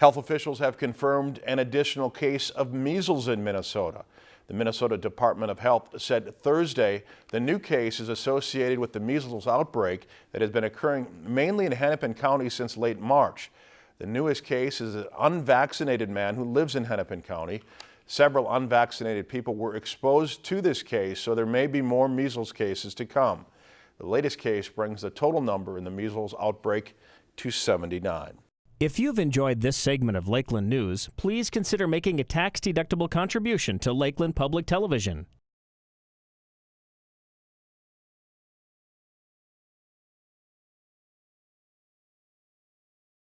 Health officials have confirmed an additional case of measles in Minnesota. The Minnesota Department of Health said Thursday the new case is associated with the measles outbreak that has been occurring mainly in Hennepin County since late March. The newest case is an unvaccinated man who lives in Hennepin County. Several unvaccinated people were exposed to this case, so there may be more measles cases to come. The latest case brings the total number in the measles outbreak to 79. If you've enjoyed this segment of Lakeland News, please consider making a tax-deductible contribution to Lakeland Public Television.